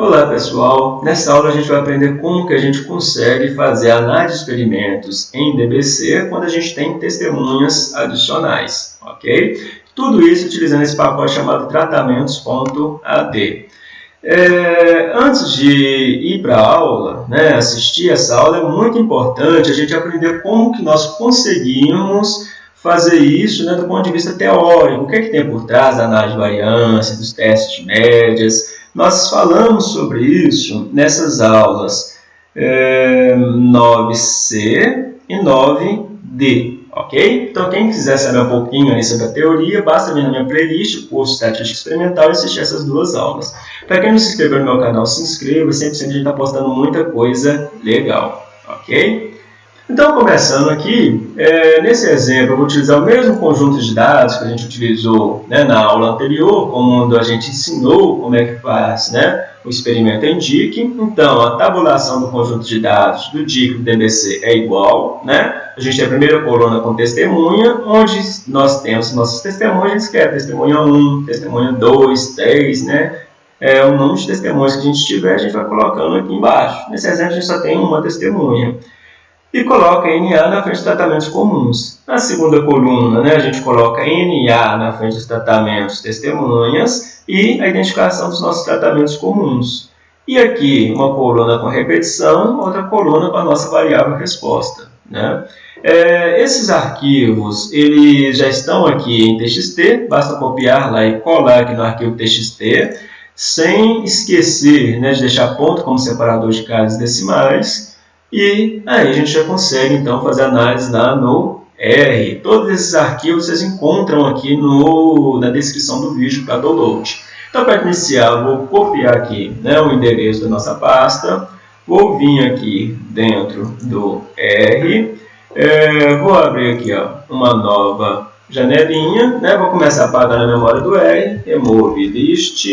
Olá pessoal, nessa aula a gente vai aprender como que a gente consegue fazer análise de experimentos em DBC quando a gente tem testemunhas adicionais, ok? Tudo isso utilizando esse pacote chamado tratamentos.ad. É, antes de ir para a aula, né, assistir essa aula, é muito importante a gente aprender como que nós conseguimos fazer isso né, do ponto de vista teórico. O que, é que tem por trás da análise de variância, dos testes de médias, nós falamos sobre isso nessas aulas é, 9C e 9D, ok? Então, quem quiser saber um pouquinho aí sobre a teoria, basta vir na minha playlist, curso Estatística Experimental, e assistir essas duas aulas. Para quem não se inscreveu no meu canal, se inscreva, sempre, sempre a gente está postando muita coisa legal, ok? Então, começando aqui, é, nesse exemplo eu vou utilizar o mesmo conjunto de dados que a gente utilizou né, na aula anterior, quando a gente ensinou como é que faz né, o experimento em DIC. Então, a tabulação do conjunto de dados do DIC do DBC é igual. Né? A gente tem a primeira coluna com testemunha, onde nós temos nossos testemunhas, que é testemunha 1, testemunha 2, 3, né? É, o número de testemunhas que a gente tiver, a gente vai colocando aqui embaixo. Nesse exemplo, a gente só tem uma testemunha e coloca NA na frente de tratamentos comuns. Na segunda coluna, né, a gente coloca NA na frente dos tratamentos testemunhas e a identificação dos nossos tratamentos comuns. E aqui, uma coluna com repetição, outra coluna com a nossa variável resposta. Né? É, esses arquivos eles já estão aqui em TXT, basta copiar lá e colar aqui no arquivo TXT, sem esquecer né, de deixar ponto como separador de casas decimais, e aí a gente já consegue então fazer análise lá no R. Todos esses arquivos vocês encontram aqui no, na descrição do vídeo para download. Então, para iniciar, eu vou copiar aqui né, o endereço da nossa pasta. Vou vir aqui dentro do R. É, vou abrir aqui ó, uma nova janelinha. Né, vou começar a apagar na memória do R. Remove list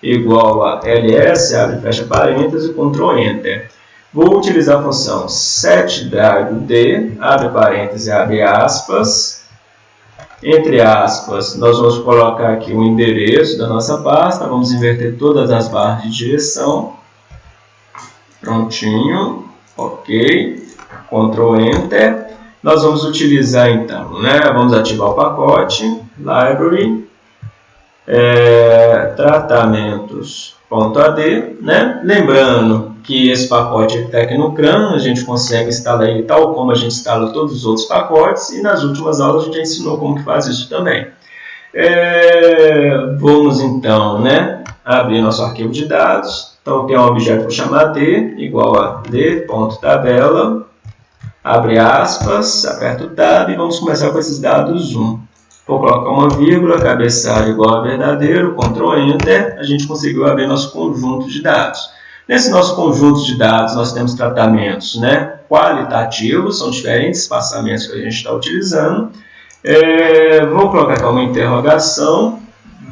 igual a ls, abre fecha parênteses, Ctrl Enter. Vou utilizar a função setDriveD, abre parênteses, abre aspas. Entre aspas, nós vamos colocar aqui o endereço da nossa pasta. Vamos inverter todas as barras de direção. Prontinho. Ok. Ctrl Enter. Nós vamos utilizar então, né? Vamos ativar o pacote. Library. É, tratamentos.ad, né? Lembrando que esse pacote é Tecnocran, a gente consegue instalar ele tal como a gente instala todos os outros pacotes, e nas últimas aulas a gente já ensinou como que faz isso também. É, vamos então né, abrir nosso arquivo de dados. Então tem um objeto para chamar d, igual a d.tabela, abre aspas, aperta o tab e vamos começar com esses dados 1. Vou colocar uma vírgula, cabeçalho igual a verdadeiro, Ctrl Enter, a gente conseguiu abrir nosso conjunto de dados. Nesse nosso conjunto de dados, nós temos tratamentos né, qualitativos, são diferentes espaçamentos que a gente está utilizando. É, vou colocar aqui uma interrogação,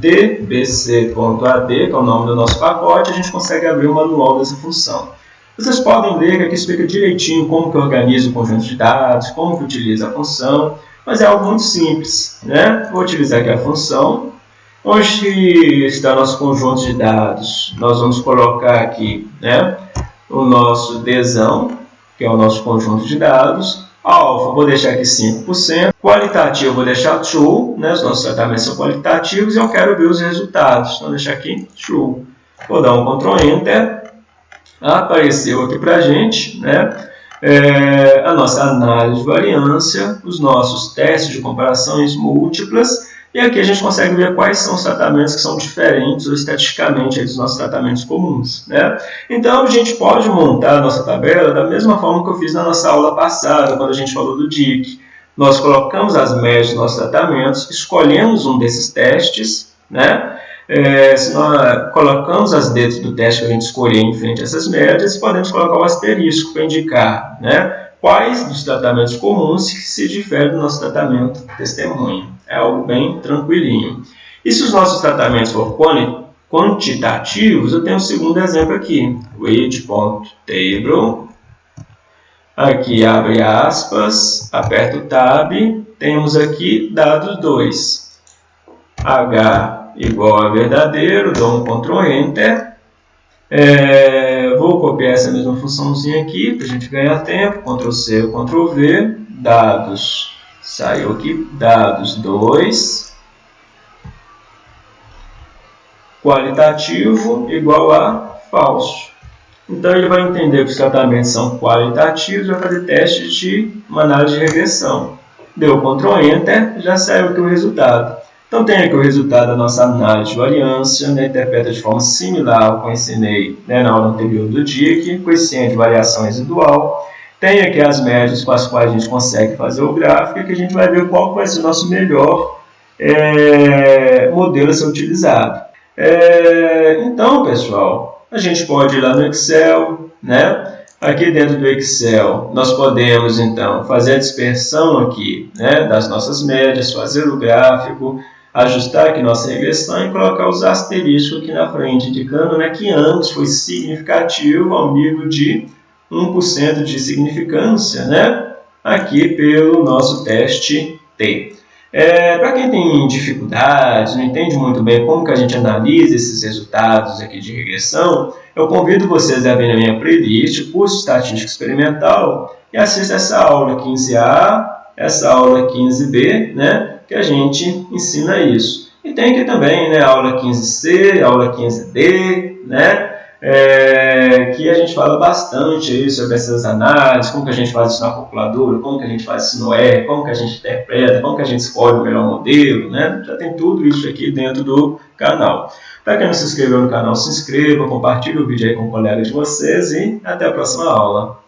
dbc.ad, que é o nome do nosso pacote, a gente consegue abrir o manual dessa função. Vocês podem ler que aqui explica direitinho como que organiza o conjunto de dados, como que utiliza a função, mas é algo muito simples. Né? Vou utilizar aqui a função, Onde está nosso conjunto de dados? Nós vamos colocar aqui né, o nosso desão, que é o nosso conjunto de dados. Alfa, vou deixar aqui 5%. Qualitativo, vou deixar true. Né, os nossos tratamentos são qualitativos e eu quero ver os resultados. Então, vou deixar aqui true. Vou dar um Ctrl Enter. Apareceu aqui para a gente né, é, a nossa análise de variância, os nossos testes de comparações múltiplas e aqui a gente consegue ver quais são os tratamentos que são diferentes ou estatisticamente dos nossos tratamentos comuns. Né? Então, a gente pode montar a nossa tabela da mesma forma que eu fiz na nossa aula passada, quando a gente falou do DIC. Nós colocamos as médias dos nossos tratamentos, escolhemos um desses testes, né? É, se nós colocamos as letras do teste que a gente escolher em frente a essas médias, podemos colocar o asterisco para indicar né, quais dos tratamentos comuns se diferem do nosso tratamento testemunha é algo bem tranquilinho. E se os nossos tratamentos forem quantitativos, eu tenho um segundo exemplo aqui. read.table. Aqui abre aspas, aperto o tab, temos aqui dados 2. H igual a verdadeiro, dou um Ctrl Enter. É, vou copiar essa mesma funçãozinha aqui para a gente ganhar tempo. Ctrl C, Ctrl V, dados, saiu aqui, dados 2, qualitativo igual a falso. Então, ele vai entender que os tratamentos são qualitativos, vai fazer teste de uma análise de regressão. Deu Ctrl Enter, já saiu aqui o resultado. Então, tem aqui o resultado da nossa análise de variância, né, interpreta de forma similar ao que eu ensinei né, na aula anterior do DIC, coeficiente de variação residual. Tem aqui as médias com as quais a gente consegue fazer o gráfico, que a gente vai ver qual vai ser o nosso melhor é, modelo a ser utilizado. É, então, pessoal, a gente pode ir lá no Excel, né? Aqui dentro do Excel, nós podemos, então, fazer a dispersão aqui né, das nossas médias, fazer o gráfico, ajustar aqui nossa regressão e colocar os asteriscos aqui na frente, indicando né, que ambos foi significativo ao nível de 1% de significância, né? aqui pelo nosso teste T. É, Para quem tem dificuldades, não entende muito bem como que a gente analisa esses resultados aqui de regressão, eu convido vocês a verem a minha playlist, curso Estatística Experimental, e assista essa aula 15A, essa aula 15B, né? Que a gente ensina isso. E tem aqui também né, aula 15C, a aula 15D, né, é, que a gente fala bastante aí sobre essas análises, como que a gente faz isso na calculadora, como que a gente faz isso no R, como que a gente interpreta, como que a gente escolhe o melhor modelo, né? Já tem tudo isso aqui dentro do canal. Para quem não se inscreveu no canal, se inscreva, compartilhe o vídeo aí com colegas de vocês e até a próxima aula.